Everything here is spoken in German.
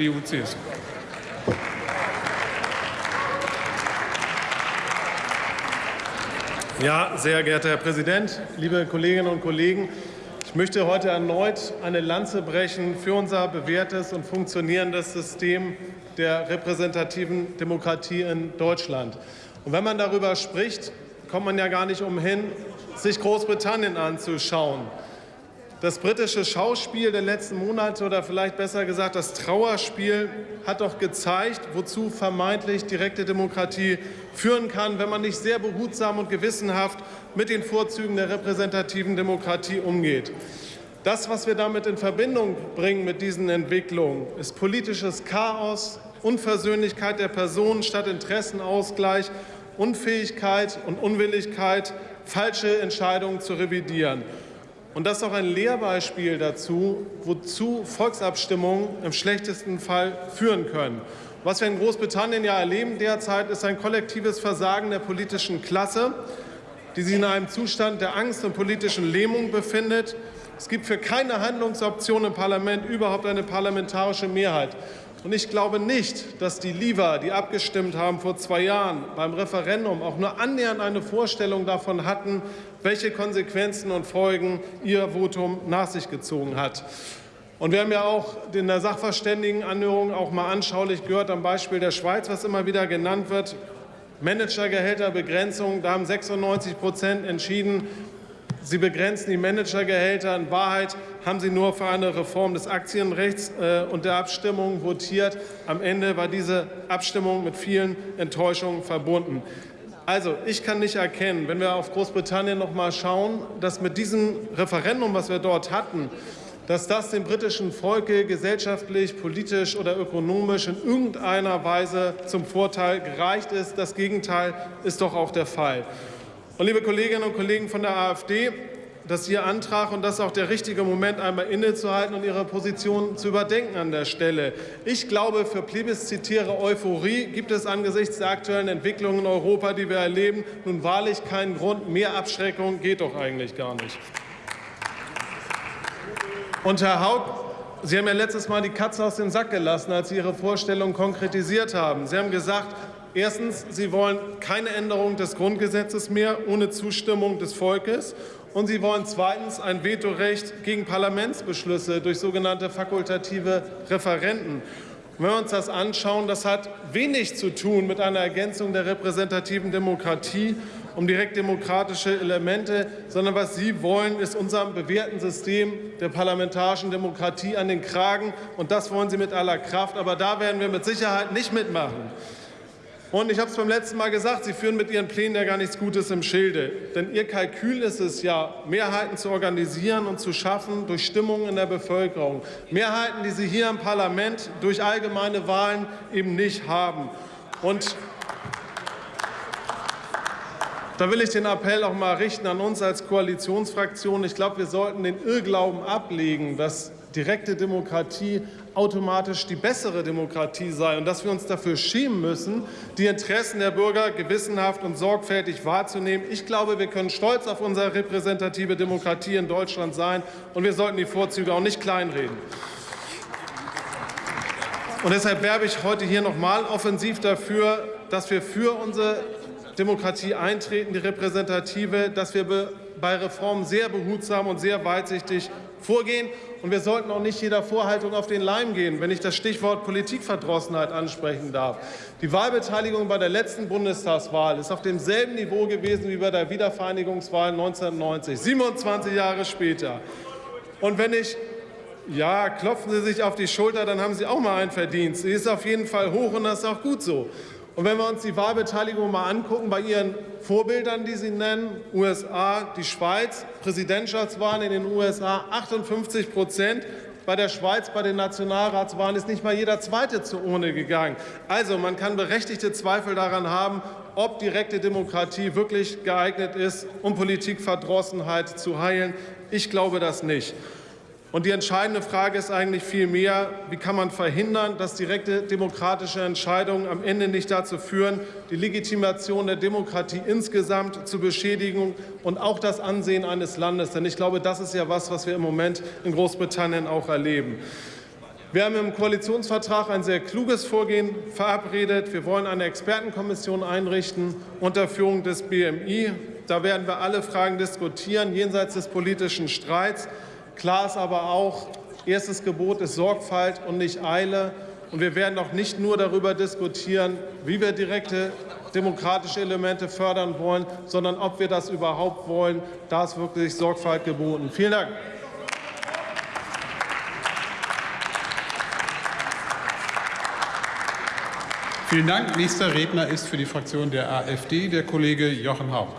CDU-CSU. Ja, sehr geehrter Herr Präsident, liebe Kolleginnen und Kollegen! Ich möchte heute erneut eine Lanze brechen für unser bewährtes und funktionierendes System der repräsentativen Demokratie in Deutschland. Und wenn man darüber spricht, kommt man ja gar nicht umhin, sich Großbritannien anzuschauen. Das britische Schauspiel der letzten Monate oder vielleicht besser gesagt das Trauerspiel hat doch gezeigt, wozu vermeintlich direkte Demokratie führen kann, wenn man nicht sehr behutsam und gewissenhaft mit den Vorzügen der repräsentativen Demokratie umgeht. Das, was wir damit in Verbindung bringen mit diesen Entwicklungen, ist politisches Chaos, Unversöhnlichkeit der Personen statt Interessenausgleich, Unfähigkeit und Unwilligkeit, falsche Entscheidungen zu revidieren. Und das ist auch ein Lehrbeispiel dazu, wozu Volksabstimmungen im schlechtesten Fall führen können. Was wir in Großbritannien ja erleben derzeit, ist ein kollektives Versagen der politischen Klasse, die sich in einem Zustand der Angst und politischen Lähmung befindet. Es gibt für keine Handlungsoption im Parlament überhaupt eine parlamentarische Mehrheit. Und ich glaube nicht, dass die Leaver, die abgestimmt haben vor zwei Jahren beim Referendum, auch nur annähernd eine Vorstellung davon hatten, welche Konsequenzen und Folgen ihr Votum nach sich gezogen hat. Und wir haben ja auch in der Sachverständigenanhörung auch mal anschaulich gehört am Beispiel der Schweiz, was immer wieder genannt wird, Managergehälterbegrenzung, da haben 96 Prozent entschieden, Sie begrenzen die Managergehälter. In Wahrheit haben Sie nur für eine Reform des Aktienrechts äh, und der Abstimmung votiert. Am Ende war diese Abstimmung mit vielen Enttäuschungen verbunden. Also, ich kann nicht erkennen, wenn wir auf Großbritannien noch mal schauen, dass mit diesem Referendum, was wir dort hatten, dass das dem britischen Volke gesellschaftlich, politisch oder ökonomisch in irgendeiner Weise zum Vorteil gereicht ist. Das Gegenteil ist doch auch der Fall. Und liebe Kolleginnen und Kollegen von der AfD, das ist Ihr Antrag und das auch der richtige Moment, einmal innezuhalten und Ihre Position zu überdenken an der Stelle. Ich glaube, für plebiszitäre Euphorie gibt es angesichts der aktuellen Entwicklungen in Europa, die wir erleben, nun wahrlich keinen Grund. Mehr Abschreckung geht doch eigentlich gar nicht. Und Herr Haug, Sie haben ja letztes Mal die Katze aus dem Sack gelassen, als Sie Ihre Vorstellung konkretisiert haben. Sie haben gesagt, Erstens, Sie wollen keine Änderung des Grundgesetzes mehr ohne Zustimmung des Volkes. Und Sie wollen zweitens ein Vetorecht gegen Parlamentsbeschlüsse durch sogenannte fakultative Referenten. wenn wir uns das anschauen, das hat wenig zu tun mit einer Ergänzung der repräsentativen Demokratie um direktdemokratische Elemente, sondern was Sie wollen, ist unserem bewährten System der parlamentarischen Demokratie an den Kragen. Und das wollen Sie mit aller Kraft. Aber da werden wir mit Sicherheit nicht mitmachen. Und ich habe es beim letzten Mal gesagt, Sie führen mit Ihren Plänen ja gar nichts Gutes im Schilde. Denn Ihr Kalkül ist es ja, Mehrheiten zu organisieren und zu schaffen durch Stimmungen in der Bevölkerung. Mehrheiten, die Sie hier im Parlament durch allgemeine Wahlen eben nicht haben. Und da will ich den Appell auch mal richten an uns als Koalitionsfraktion. Ich glaube, wir sollten den Irrglauben ablegen, dass direkte Demokratie automatisch die bessere Demokratie sei und dass wir uns dafür schämen müssen, die Interessen der Bürger gewissenhaft und sorgfältig wahrzunehmen. Ich glaube, wir können stolz auf unsere repräsentative Demokratie in Deutschland sein, und wir sollten die Vorzüge auch nicht kleinreden. Und deshalb werbe ich heute hier noch mal offensiv dafür, dass wir für unsere Demokratie eintreten, die repräsentative, dass wir bei Reformen sehr behutsam und sehr weitsichtig vorgehen. Und wir sollten auch nicht jeder Vorhaltung auf den Leim gehen, wenn ich das Stichwort Politikverdrossenheit ansprechen darf. Die Wahlbeteiligung bei der letzten Bundestagswahl ist auf demselben Niveau gewesen wie bei der Wiedervereinigungswahl 1990, 27 Jahre später. Und wenn ich ja, klopfen Sie sich auf die Schulter, dann haben Sie auch mal einen Verdienst. Sie ist auf jeden Fall hoch und das ist auch gut so. Und wenn wir uns die Wahlbeteiligung mal angucken, bei Ihren Vorbildern, die Sie nennen, USA, die Schweiz, Präsidentschaftswahlen in den USA 58 Prozent, bei der Schweiz bei den Nationalratswahlen ist nicht mal jeder Zweite zur Urne gegangen. Also man kann berechtigte Zweifel daran haben, ob direkte Demokratie wirklich geeignet ist, um Politikverdrossenheit zu heilen. Ich glaube das nicht. Und die entscheidende Frage ist eigentlich vielmehr, wie kann man verhindern, dass direkte demokratische Entscheidungen am Ende nicht dazu führen, die Legitimation der Demokratie insgesamt zu beschädigen und auch das Ansehen eines Landes. Denn ich glaube, das ist ja was, was wir im Moment in Großbritannien auch erleben. Wir haben im Koalitionsvertrag ein sehr kluges Vorgehen verabredet. Wir wollen eine Expertenkommission einrichten unter Führung des BMI. Da werden wir alle Fragen diskutieren, jenseits des politischen Streits. Klar ist aber auch, erstes Gebot ist Sorgfalt und nicht Eile. Und wir werden auch nicht nur darüber diskutieren, wie wir direkte demokratische Elemente fördern wollen, sondern ob wir das überhaupt wollen. Da ist wirklich Sorgfalt geboten. Vielen Dank. Vielen Dank. Nächster Redner ist für die Fraktion der AfD der Kollege Jochen Hauck.